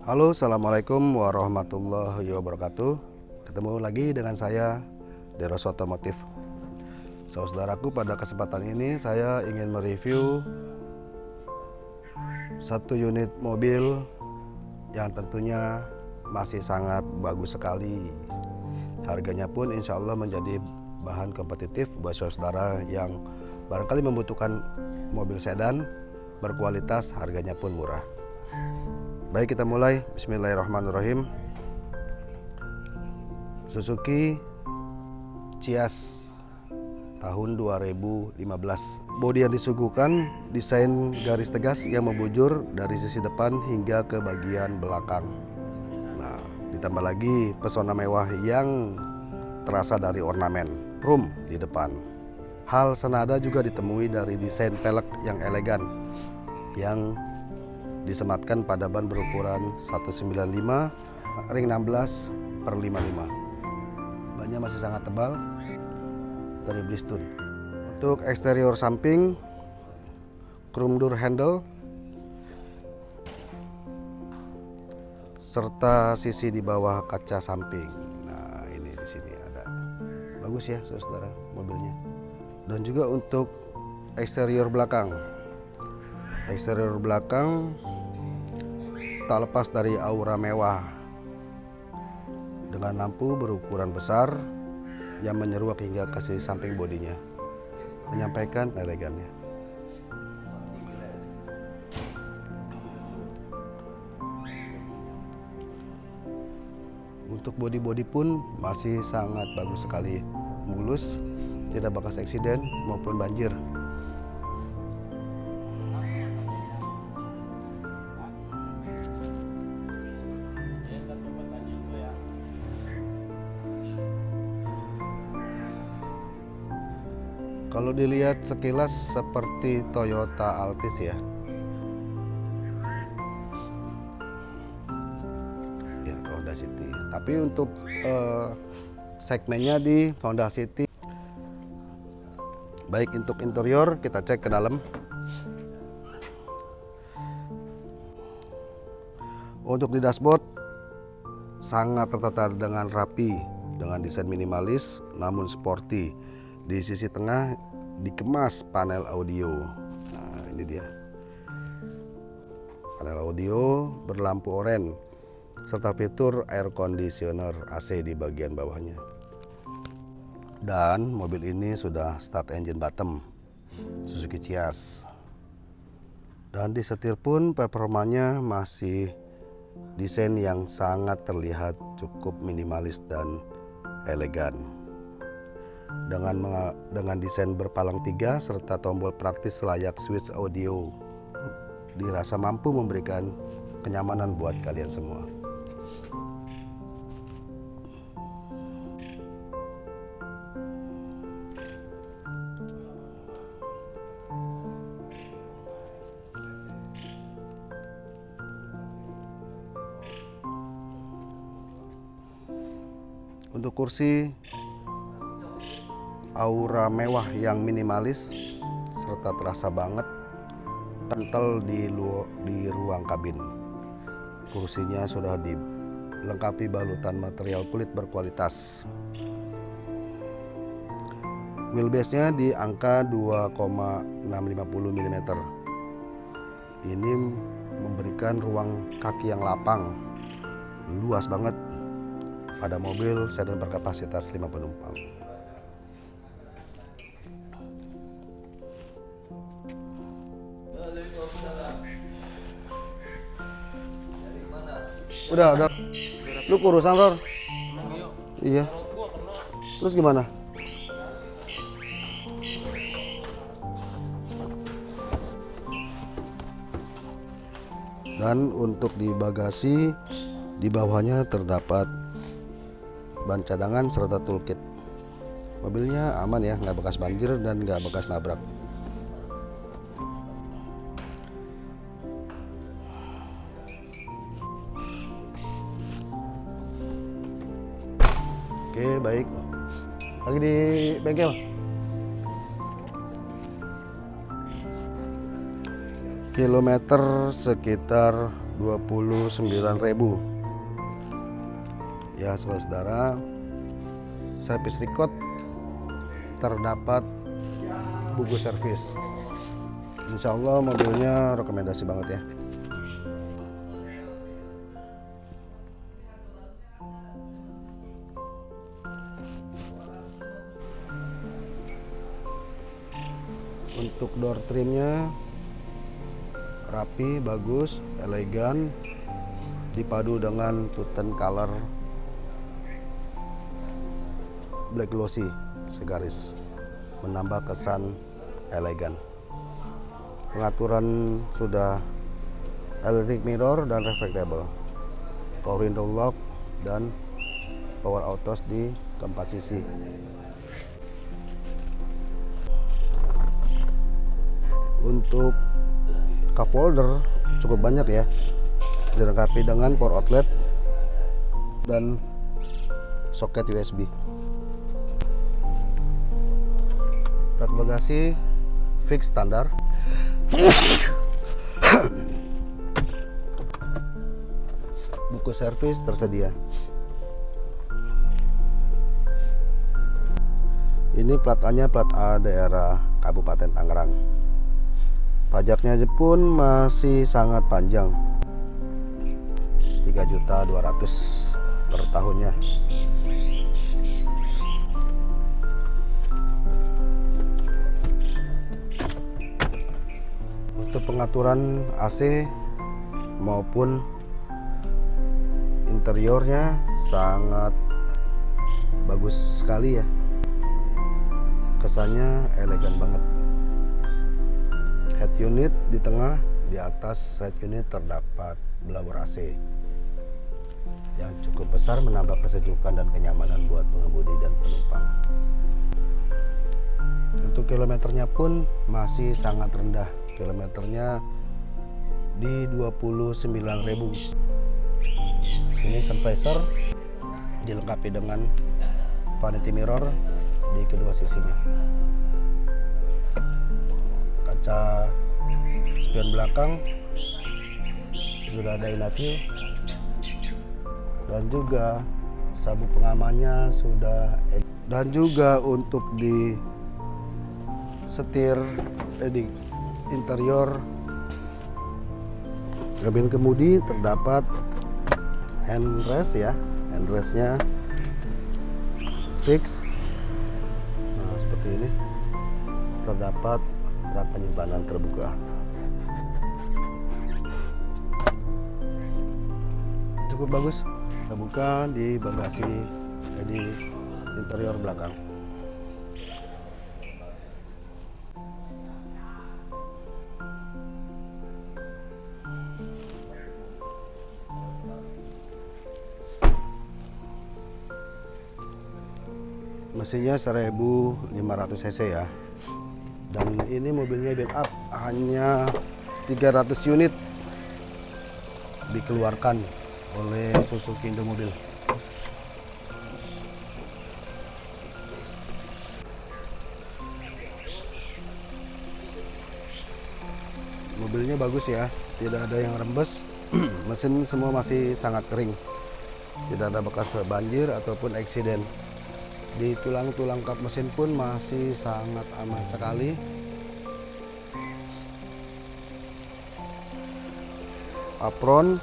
Halo Assalamualaikum warahmatullahi wabarakatuh. Ketemu lagi dengan saya Deros Otomotif. Saudaraku pada kesempatan ini saya ingin mereview Satu unit mobil yang tentunya masih sangat bagus sekali. Harganya pun insya Allah menjadi bahan kompetitif buat saudara yang barangkali membutuhkan mobil sedan berkualitas harganya pun murah baik kita mulai. Bismillahirrahmanirrahim. Suzuki Cias tahun 2015 bodi yang disuguhkan desain garis tegas yang membujur dari sisi depan hingga ke bagian belakang. Nah ditambah lagi pesona mewah yang terasa dari ornamen room di depan. Hal senada juga ditemui dari desain pelek yang elegan yang disematkan pada ban berukuran 195 ring 16 per 55. Bannya masih sangat tebal dari Bristol. Untuk eksterior samping chrome door handle serta sisi di bawah kaca samping bagus ya saudara mobilnya dan juga untuk eksterior belakang eksterior belakang tak lepas dari aura mewah. Dengan lampu berukuran besar yang menyeruak hingga ke sisi samping bodinya menyampaikan elegannya. Untuk body-body pun masih sangat bagus sekali. Mulus, tidak bekas eksiden maupun banjir. Kalau dilihat sekilas seperti Toyota Altis ya. Ya, Honda City. Tapi untuk uh, segmennya di Honda City baik untuk interior kita cek ke dalam untuk di dashboard sangat tertata dengan rapi dengan desain minimalis namun sporty di sisi tengah dikemas panel audio nah ini dia panel audio berlampu oranye serta fitur air conditioner AC di bagian bawahnya. Dan mobil ini sudah start engine bottom Suzuki Cias. Dan di setir pun performanya masih desain yang sangat terlihat cukup minimalis dan elegan. Dengan dengan desain berpalang tiga serta tombol praktis layak switch audio dirasa mampu memberikan kenyamanan buat kalian semua. Untuk kursi aura mewah yang minimalis serta terasa banget kental di, di ruang kabin. Kursinya sudah dilengkapi balutan material kulit berkualitas. Wheelbase-nya di angka 2,650 mm. Ini memberikan ruang kaki yang lapang, luas banget pada mobil sedan berkapasitas 5 penumpang. Udah, udah. Lu kurusan, Ror? Iya. Terus gimana? Dan untuk di bagasi di bawahnya terdapat ban cadangan serta toolkit mobilnya aman ya nggak bekas banjir dan nggak bekas nabrak oke baik. Lagi di bengkel. Kilometer sekitar 29.000 ya saudara servis record terdapat buku servis. Insya Allah mobilnya rekomendasi banget ya untuk door trimnya rapi bagus elegan dipadu dengan tuten color black glossy segaris menambah kesan elegan. Pengaturan sudah electric mirror dan reflectable power window lock dan power autos di keempat sisi untuk cup holder cukup banyak ya. Dilengkapi dengan power outlet dan soket USB rak bagasi fix standar. Buku servis tersedia. Ini plat plat A daerah Kabupaten Tangerang pajaknya pun masih sangat panjang. 3.200 per tahunnya. Untuk pengaturan AC maupun interiornya sangat bagus sekali ya. Kesannya elegan banget head unit di tengah di atas head unit terdapat blower AC yang cukup besar menambah kesejukan dan kenyamanan buat pengemudi dan penumpang. Untuk kilometernya pun masih sangat rendah. Kilometernya di 29.000 sini sun visor dilengkapi dengan vanity mirror di kedua sisinya kaca spion belakang. Sudah ada view dan juga sabuk pengamannya sudah dan juga untuk di setir eh, interior kabin kemudi terdapat handrest ya. Handrestnya fix. Nah seperti ini. Terdapat rak penyimpanan terbuka. Cukup bagus. Terbuka di bagasi jadi interior belakang. Mesinnya 1500 cc ya dan ini mobilnya build up hanya 300 unit dikeluarkan oleh Suzuki Indomobil mobilnya bagus ya tidak ada yang rembes. Mesin semua masih sangat kering. Tidak ada bekas banjir ataupun eksiden di tulang-tulang kap mesin pun masih sangat aman sekali. Apron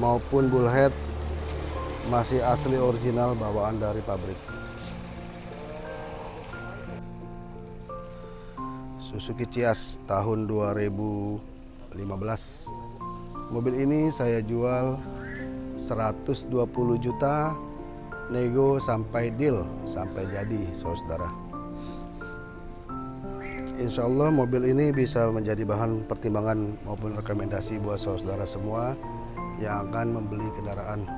maupun bullhead masih asli original bawaan dari pabrik. Suzuki Cias tahun 2015 mobil ini saya jual 120 juta nego sampai deal sampai jadi saudara. Insya Allah mobil ini bisa menjadi bahan pertimbangan maupun rekomendasi buat saudara semua yang akan membeli kendaraan.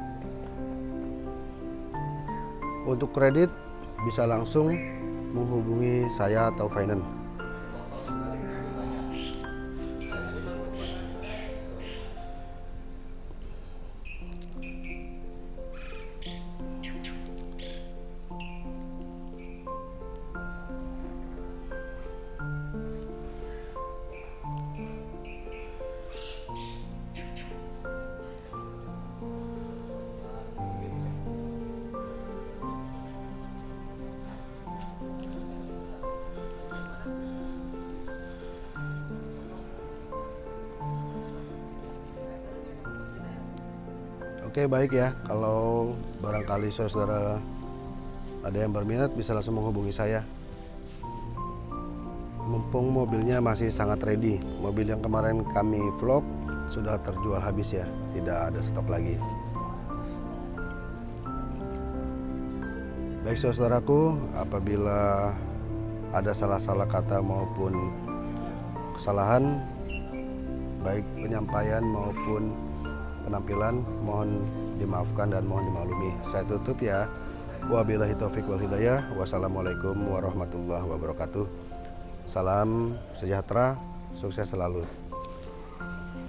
Untuk kredit bisa langsung menghubungi saya atau finance Oke baik ya, kalau barangkali saudara ada yang berminat bisa langsung menghubungi saya. Mumpung mobilnya masih sangat ready, mobil yang kemarin kami vlog sudah terjual habis ya, tidak ada stok lagi. Baik saudaraku, apabila ada salah-salah kata maupun kesalahan, baik penyampaian maupun penampilan, mohon dimaafkan dan mohon dimaklumi. Saya tutup ya. Wabillahi taufiq wal hidayah. Wassalamualaikum warahmatullahi wabarakatuh. Salam sejahtera, sukses selalu.